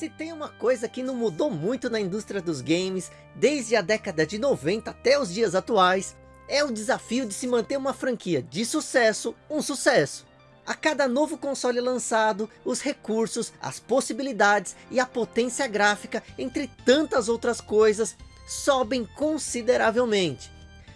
Se tem uma coisa que não mudou muito na indústria dos games, desde a década de 90 até os dias atuais, é o desafio de se manter uma franquia de sucesso, um sucesso. A cada novo console lançado, os recursos, as possibilidades e a potência gráfica, entre tantas outras coisas, sobem consideravelmente.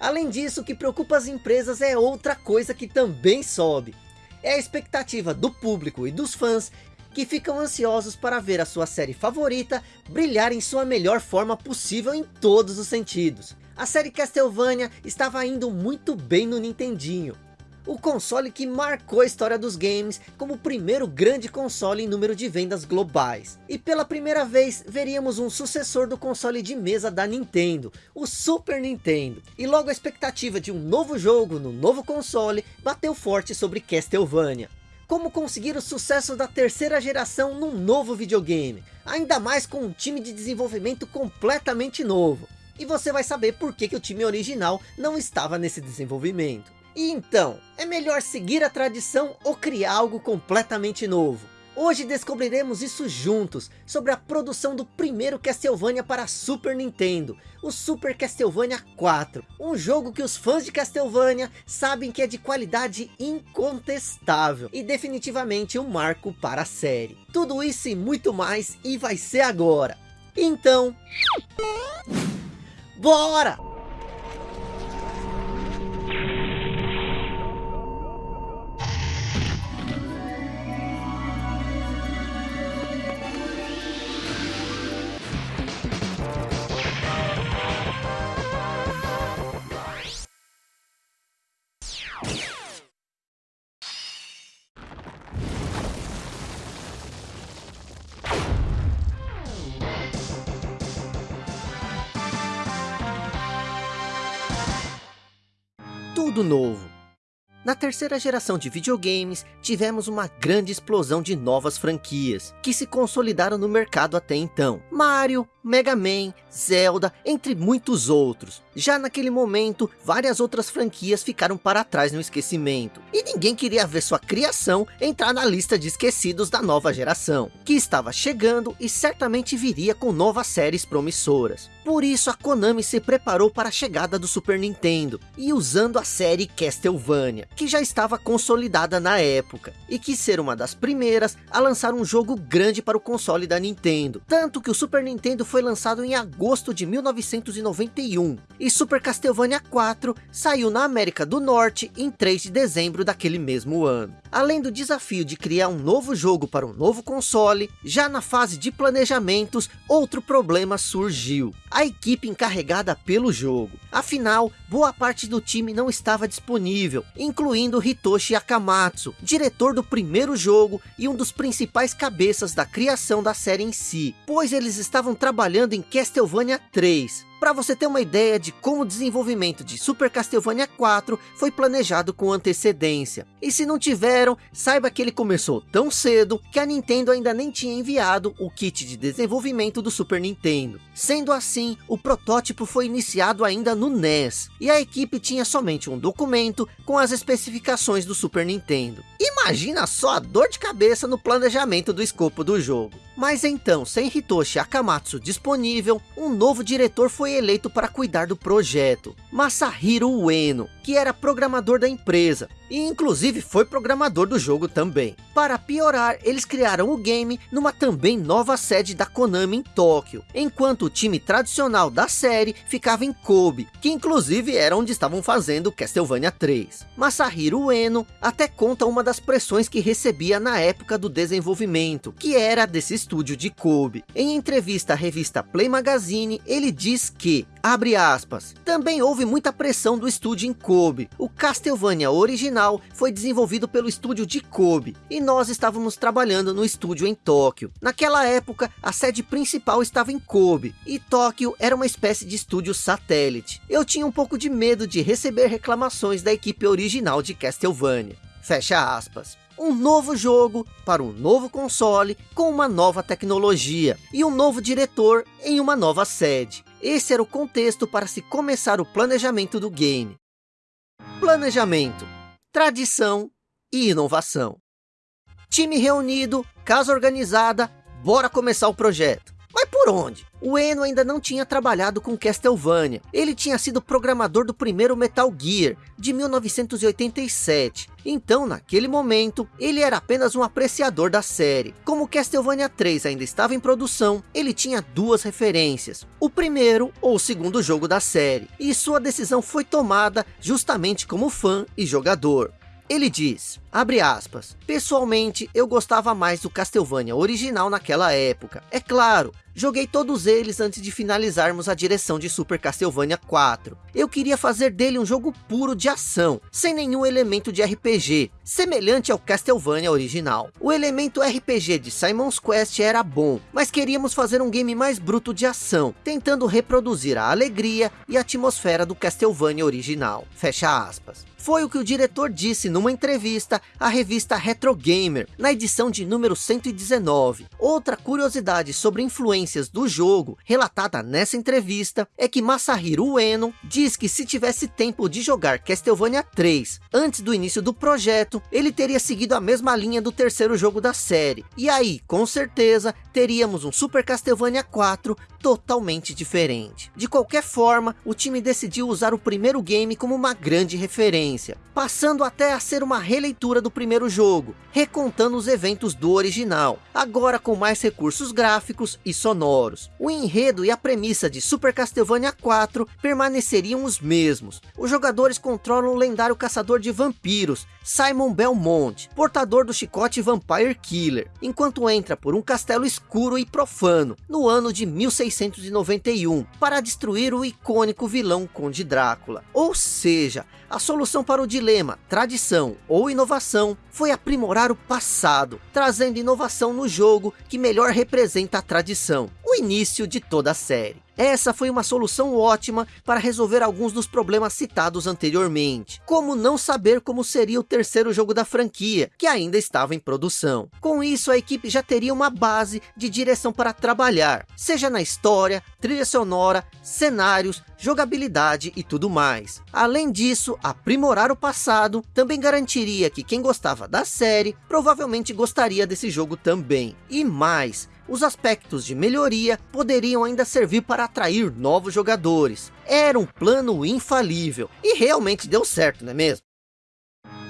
Além disso, o que preocupa as empresas é outra coisa que também sobe. É a expectativa do público e dos fãs que ficam ansiosos para ver a sua série favorita brilhar em sua melhor forma possível em todos os sentidos. A série Castlevania estava indo muito bem no Nintendinho, o console que marcou a história dos games como o primeiro grande console em número de vendas globais. E pela primeira vez veríamos um sucessor do console de mesa da Nintendo, o Super Nintendo. E logo a expectativa de um novo jogo no novo console bateu forte sobre Castlevania como conseguir o sucesso da terceira geração num novo videogame, ainda mais com um time de desenvolvimento completamente novo. E você vai saber por que, que o time original não estava nesse desenvolvimento. E então, é melhor seguir a tradição ou criar algo completamente novo? Hoje descobriremos isso juntos, sobre a produção do primeiro Castlevania para Super Nintendo, o Super Castlevania 4. Um jogo que os fãs de Castlevania sabem que é de qualidade incontestável e definitivamente um marco para a série. Tudo isso e muito mais e vai ser agora. Então... Bora! Tudo novo. Na terceira geração de videogames, tivemos uma grande explosão de novas franquias, que se consolidaram no mercado até então. Mario, Mega Man, Zelda, entre muitos outros. Já naquele momento, várias outras franquias ficaram para trás no esquecimento. E ninguém queria ver sua criação entrar na lista de esquecidos da nova geração, que estava chegando e certamente viria com novas séries promissoras. Por isso a Konami se preparou para a chegada do Super Nintendo, e usando a série Castlevania, que já estava consolidada na época, e quis ser uma das primeiras a lançar um jogo grande para o console da Nintendo. Tanto que o Super Nintendo foi lançado em agosto de 1991 e Super Castlevania 4 saiu na América do Norte em 3 de dezembro daquele mesmo ano. Além do desafio de criar um novo jogo para um novo console, já na fase de planejamentos, outro problema surgiu. A equipe encarregada pelo jogo. Afinal, boa parte do time não estava disponível, incluindo Hitoshi Akamatsu, diretor do primeiro jogo e um dos principais cabeças da criação da série em si, pois eles estavam trabalhando em Castlevania 3, para você ter uma ideia de como o desenvolvimento de Super Castlevania 4 foi planejado com antecedência. E se não tiveram, saiba que ele começou tão cedo que a Nintendo ainda nem tinha enviado o kit de desenvolvimento do Super Nintendo. Sendo assim, o protótipo foi iniciado ainda no NES, e a equipe tinha somente um documento com as especificações do Super Nintendo. Imagina só a dor de cabeça no planejamento do escopo do jogo. Mas então, sem Hitoshi Akamatsu disponível, um novo diretor foi eleito para cuidar do projeto, Masahiro Ueno, que era programador da empresa, e inclusive foi programador do jogo também. Para piorar, eles criaram o game numa também nova sede da Konami em Tóquio, enquanto o time tradicional da série ficava em Kobe, que inclusive era onde estavam fazendo Castlevania 3. Masahiro Ueno até conta uma das pressões que recebia na época do desenvolvimento, que era desse estúdio de Kobe. Em entrevista à revista Play Magazine, ele diz que, abre aspas, também houve muita pressão do estúdio em Kobe. O Castlevania original foi desenvolvido pelo estúdio de Kobe, e nós estávamos trabalhando no estúdio em Tóquio. Naquela época, a sede principal estava em Kobe, e Tóquio era uma espécie de estúdio satélite. Eu tinha um pouco de medo de receber reclamações da equipe original de Castlevania. Fecha aspas um novo jogo para um novo console com uma nova tecnologia e um novo diretor em uma nova sede. Esse era o contexto para se começar o planejamento do game. Planejamento, tradição e inovação. Time reunido, casa organizada, bora começar o projeto. Mas por onde? O Eno ainda não tinha trabalhado com Castlevania. Ele tinha sido programador do primeiro Metal Gear, de 1987. Então, naquele momento, ele era apenas um apreciador da série. Como Castlevania 3 ainda estava em produção, ele tinha duas referências. O primeiro ou o segundo jogo da série. E sua decisão foi tomada justamente como fã e jogador. Ele diz, abre aspas, pessoalmente eu gostava mais do Castlevania original naquela época. É claro, joguei todos eles antes de finalizarmos a direção de Super Castlevania 4. Eu queria fazer dele um jogo puro de ação, sem nenhum elemento de RPG, semelhante ao Castlevania original. O elemento RPG de Simon's Quest era bom, mas queríamos fazer um game mais bruto de ação, tentando reproduzir a alegria e a atmosfera do Castlevania original. Fecha aspas. Foi o que o diretor disse numa entrevista à revista Retro Gamer, na edição de número 119. Outra curiosidade sobre influências do jogo, relatada nessa entrevista, é que Masahiro Ueno diz que se tivesse tempo de jogar Castlevania 3 antes do início do projeto, ele teria seguido a mesma linha do terceiro jogo da série. E aí, com certeza, teríamos um Super Castlevania 4 totalmente diferente. De qualquer forma, o time decidiu usar o primeiro game como uma grande referência, passando até a ser uma releitura do primeiro jogo, recontando os eventos do original, agora com mais recursos gráficos e sonoros. O enredo e a premissa de Super Castlevania 4 permaneceriam os mesmos. Os jogadores controlam o lendário caçador de vampiros, Simon Belmont, portador do chicote Vampire Killer, enquanto entra por um castelo escuro e profano, no ano de 1691, para destruir o icônico vilão Conde Drácula. Ou seja, a solução para o dilema, tradição ou inovação, foi aprimorar o passado, trazendo inovação no jogo que melhor representa a tradição, o início de toda a série. Essa foi uma solução ótima para resolver alguns dos problemas citados anteriormente, como não saber como seria o terceiro jogo da franquia, que ainda estava em produção. Com isso, a equipe já teria uma base de direção para trabalhar, seja na história, trilha sonora, cenários, jogabilidade e tudo mais. Além disso, aprimorar o passado também garantiria que quem gostava da série provavelmente gostaria desse jogo também. E mais, os aspectos de melhoria poderiam ainda servir para atrair novos jogadores. Era um plano infalível, e realmente deu certo, não é mesmo?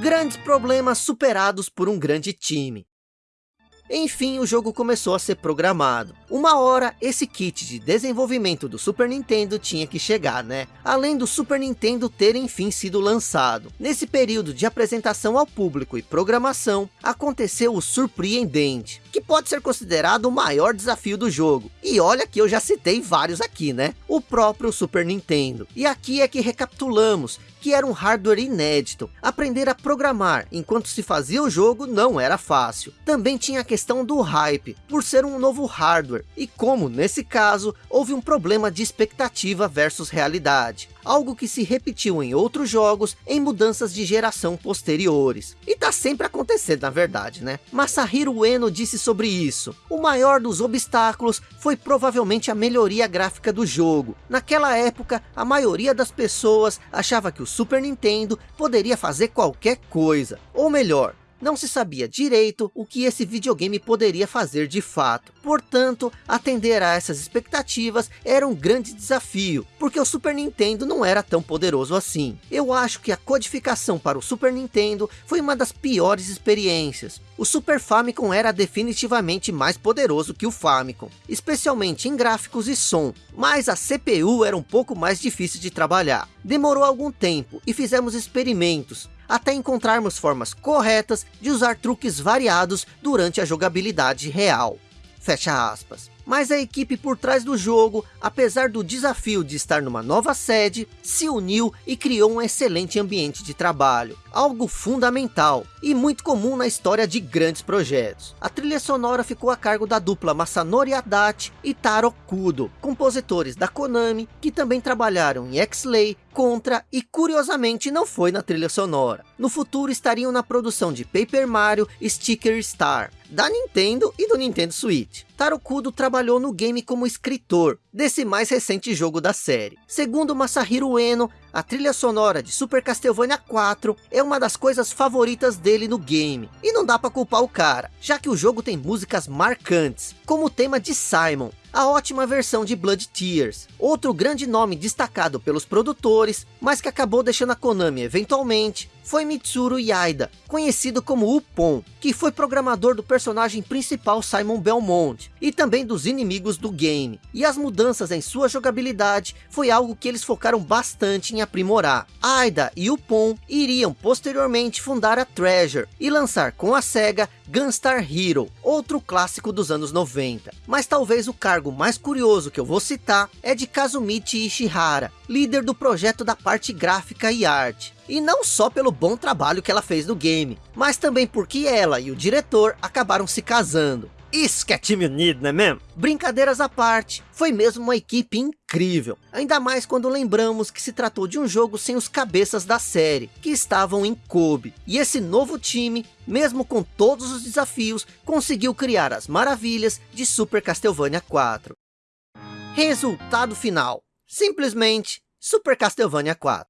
Grandes problemas superados por um grande time. Enfim, o jogo começou a ser programado. Uma hora, esse kit de desenvolvimento do Super Nintendo tinha que chegar, né? Além do Super Nintendo ter enfim sido lançado. Nesse período de apresentação ao público e programação, aconteceu o surpreendente, que pode ser considerado o maior desafio do jogo. E olha que eu já citei vários aqui, né? O próprio Super Nintendo. E aqui é que recapitulamos que era um hardware inédito. Aprender a programar enquanto se fazia o jogo não era fácil. Também tinha a questão do hype, por ser um novo hardware, e como nesse caso, houve um problema de expectativa versus realidade algo que se repetiu em outros jogos em mudanças de geração posteriores. E tá sempre acontecendo na verdade, né? Masahiro Ueno disse sobre isso. O maior dos obstáculos foi provavelmente a melhoria gráfica do jogo. Naquela época, a maioria das pessoas achava que o Super Nintendo poderia fazer qualquer coisa. Ou melhor, não se sabia direito o que esse videogame poderia fazer de fato. Portanto, atender a essas expectativas era um grande desafio, porque o Super Nintendo não era tão poderoso assim. Eu acho que a codificação para o Super Nintendo foi uma das piores experiências. O Super Famicom era definitivamente mais poderoso que o Famicom, especialmente em gráficos e som, mas a CPU era um pouco mais difícil de trabalhar. Demorou algum tempo e fizemos experimentos, até encontrarmos formas corretas de usar truques variados durante a jogabilidade real. Fecha aspas. Mas a equipe por trás do jogo, apesar do desafio de estar numa nova sede, se uniu e criou um excelente ambiente de trabalho. Algo fundamental e muito comum na história de grandes projetos. A trilha sonora ficou a cargo da dupla Masanori Adachi e Taro Kudo, compositores da Konami, que também trabalharam em X-Lay, Contra e curiosamente não foi na trilha sonora. No futuro estariam na produção de Paper Mario Sticker Star, da Nintendo e do Nintendo Switch. Taro Kudo trabalhou no game como escritor, desse mais recente jogo da série. Segundo Masahiro Ueno, a trilha sonora de Super Castlevania 4 é uma das coisas favoritas dele no game. E não dá para culpar o cara, já que o jogo tem músicas marcantes, como o tema de Simon, a ótima versão de Blood Tears, outro grande nome destacado pelos produtores, mas que acabou deixando a Konami eventualmente, foi Mitsuru Yaida, conhecido como Upon, que foi programador do personagem principal Simon Belmont, e também dos inimigos do game. E as mudanças em sua jogabilidade foi algo que eles focaram bastante em aprimorar. Aida e Upon iriam posteriormente fundar a Treasure e lançar com a SEGA Gunstar Hero, outro clássico dos anos 90. Mas talvez o cargo mais curioso que eu vou citar é de Kazumichi Ishihara, líder do projeto da parte gráfica e arte. E não só pelo bom trabalho que ela fez no game, mas também porque ela e o diretor acabaram se casando. Isso que é time unido, não é mesmo? Brincadeiras à parte, foi mesmo uma equipe incrível. Ainda mais quando lembramos que se tratou de um jogo sem os cabeças da série, que estavam em Kobe. E esse novo time, mesmo com todos os desafios, conseguiu criar as maravilhas de Super Castlevania 4. Resultado final. Simplesmente Super Castlevania 4.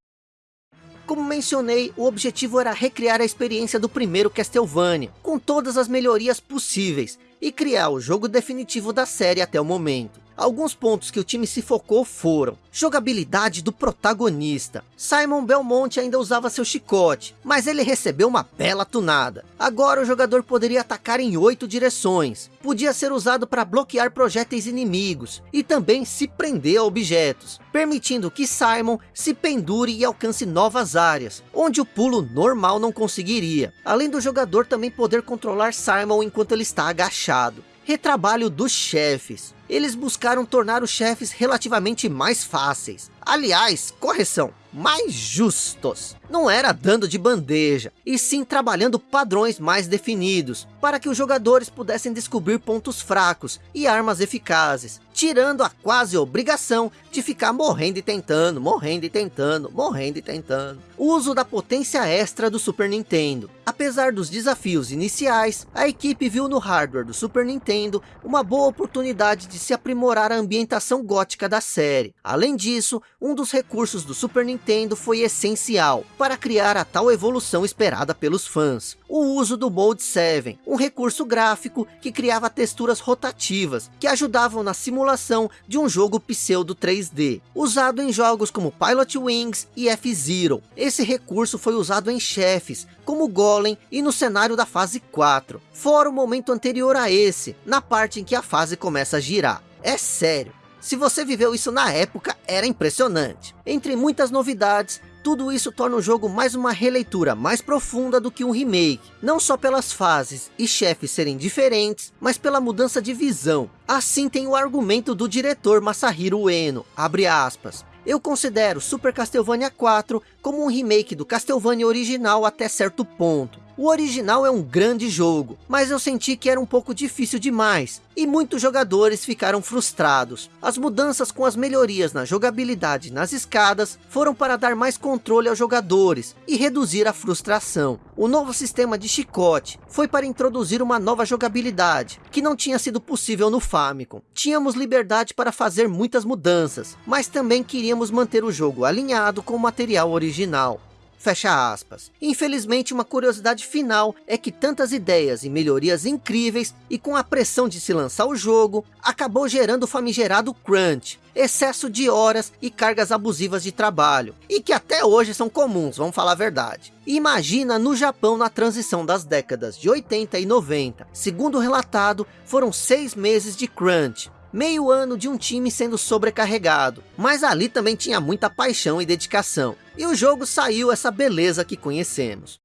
Como mencionei, o objetivo era recriar a experiência do primeiro Castlevania, com todas as melhorias possíveis, e criar o jogo definitivo da série até o momento. Alguns pontos que o time se focou foram jogabilidade do protagonista. Simon Belmont ainda usava seu chicote, mas ele recebeu uma bela tunada. Agora o jogador poderia atacar em oito direções. Podia ser usado para bloquear projéteis inimigos e também se prender a objetos, permitindo que Simon se pendure e alcance novas áreas, onde o pulo normal não conseguiria. Além do jogador também poder controlar Simon enquanto ele está agachado. Retrabalho dos chefes eles buscaram tornar os chefes relativamente mais fáceis. Aliás, correção, mais justos. Não era dando de bandeja, e sim trabalhando padrões mais definidos, para que os jogadores pudessem descobrir pontos fracos e armas eficazes, tirando a quase obrigação de ficar morrendo e tentando, morrendo e tentando, morrendo e tentando. O uso da potência extra do Super Nintendo. Apesar dos desafios iniciais, a equipe viu no hardware do Super Nintendo uma boa oportunidade de se aprimorar a ambientação gótica da série. Além disso, um dos recursos do Super Nintendo foi essencial para criar a tal evolução esperada pelos fãs. O uso do Mode 7, um recurso gráfico que criava texturas rotativas, que ajudavam na simulação de um jogo pseudo 3D, usado em jogos como Pilot Wings e F-Zero. Esse recurso foi usado em chefes, como Golem e no cenário da fase 4, fora o momento anterior a esse, na parte em que a fase começa a girar. É sério, se você viveu isso na época, era impressionante. Entre muitas novidades, tudo isso torna o jogo mais uma releitura mais profunda do que um remake, não só pelas fases e chefes serem diferentes, mas pela mudança de visão. Assim tem o argumento do diretor Masahiro Ueno, abre aspas, eu considero Super Castlevania 4 como um remake do Castlevania original até certo ponto. O original é um grande jogo, mas eu senti que era um pouco difícil demais, e muitos jogadores ficaram frustrados. As mudanças com as melhorias na jogabilidade nas escadas foram para dar mais controle aos jogadores e reduzir a frustração. O novo sistema de chicote foi para introduzir uma nova jogabilidade, que não tinha sido possível no Famicom. Tínhamos liberdade para fazer muitas mudanças, mas também queríamos manter o jogo alinhado com o material original. Fecha aspas. Infelizmente, uma curiosidade final é que tantas ideias e melhorias incríveis e com a pressão de se lançar o jogo, acabou gerando o famigerado crunch, excesso de horas e cargas abusivas de trabalho, e que até hoje são comuns, vamos falar a verdade. Imagina no Japão na transição das décadas de 80 e 90. Segundo relatado, foram seis meses de crunch, meio ano de um time sendo sobrecarregado, mas ali também tinha muita paixão e dedicação, e o jogo saiu essa beleza que conhecemos.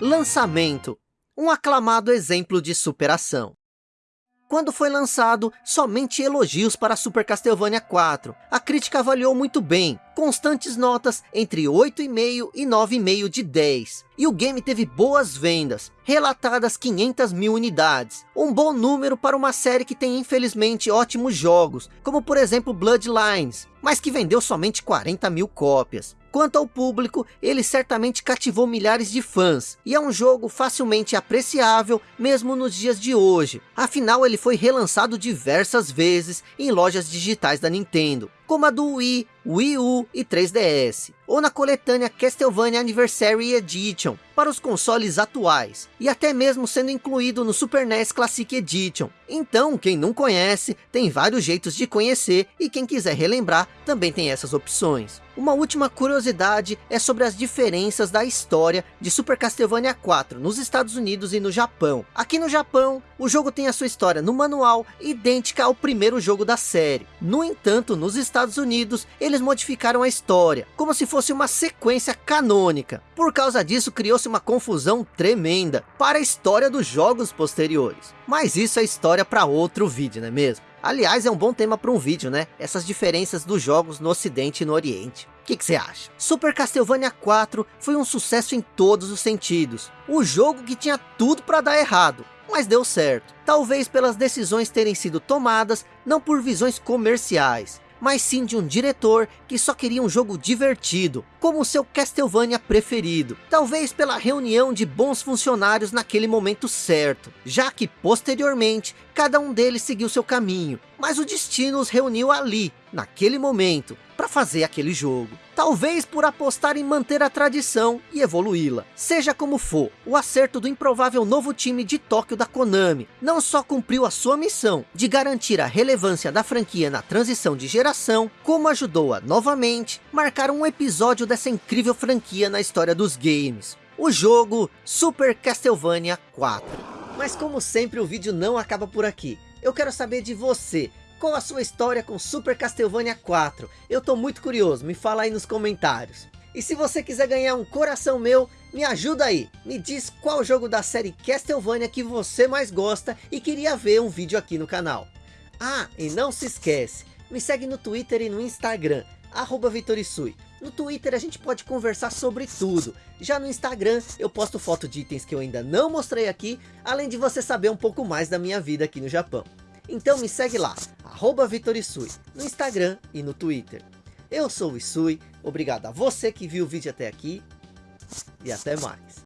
Lançamento, um aclamado exemplo de superação. Quando foi lançado, somente elogios para Super Castlevania 4. A crítica avaliou muito bem, constantes notas entre 8,5 e 9,5 de 10. E o game teve boas vendas, relatadas 500 mil unidades. Um bom número para uma série que tem infelizmente ótimos jogos, como por exemplo Bloodlines, mas que vendeu somente 40 mil cópias. Quanto ao público, ele certamente cativou milhares de fãs, e é um jogo facilmente apreciável mesmo nos dias de hoje. Afinal, ele foi relançado diversas vezes em lojas digitais da Nintendo, como a do Wii, Wii U e 3DS, ou na coletânea Castlevania Anniversary Edition, para os consoles atuais, e até mesmo sendo incluído no Super NES Classic Edition. Então, quem não conhece, tem vários jeitos de conhecer, e quem quiser relembrar, também tem essas opções. Uma última curiosidade é sobre as diferenças da história de Super Castlevania 4 nos Estados Unidos e no Japão. Aqui no Japão, o jogo tem a sua história no manual idêntica ao primeiro jogo da série. No entanto, nos Estados Unidos, eles modificaram a história, como se fosse uma sequência canônica. Por causa disso, criou-se uma confusão tremenda para a história dos jogos posteriores. Mas isso é história para outro vídeo, não é mesmo? Aliás, é um bom tema para um vídeo, né? Essas diferenças dos jogos no ocidente e no oriente. O que, você acha? Super Castlevania 4 foi um sucesso em todos os sentidos. O jogo que tinha tudo para dar errado, mas deu certo. Talvez pelas decisões terem sido tomadas, não por visões comerciais, mas sim de um diretor que só queria um jogo divertido, como o seu Castlevania preferido. Talvez pela reunião de bons funcionários naquele momento certo, já que posteriormente cada um deles seguiu seu caminho, mas o destino os reuniu ali, naquele momento, para fazer aquele jogo. Talvez por apostar em manter a tradição e evoluí-la. Seja como for, o acerto do improvável novo time de Tóquio da Konami não só cumpriu a sua missão de garantir a relevância da franquia na transição de geração, como ajudou a novamente marcar um episódio dessa incrível franquia na história dos games. O jogo Super Castlevania 4. Mas como sempre o vídeo não acaba por aqui. Eu quero saber de você. Qual a sua história com Super Castlevania 4? Eu tô muito curioso, me fala aí nos comentários. E se você quiser ganhar um coração meu, me ajuda aí. Me diz qual jogo da série Castlevania que você mais gosta e queria ver um vídeo aqui no canal. Ah, e não se esquece, me segue no Twitter e no Instagram, arroba Vitorisui. No Twitter a gente pode conversar sobre tudo. Já no Instagram eu posto foto de itens que eu ainda não mostrei aqui, além de você saber um pouco mais da minha vida aqui no Japão. Então me segue lá, arroba Vitorisui, no Instagram e no Twitter. Eu sou o Isui, obrigado a você que viu o vídeo até aqui e até mais.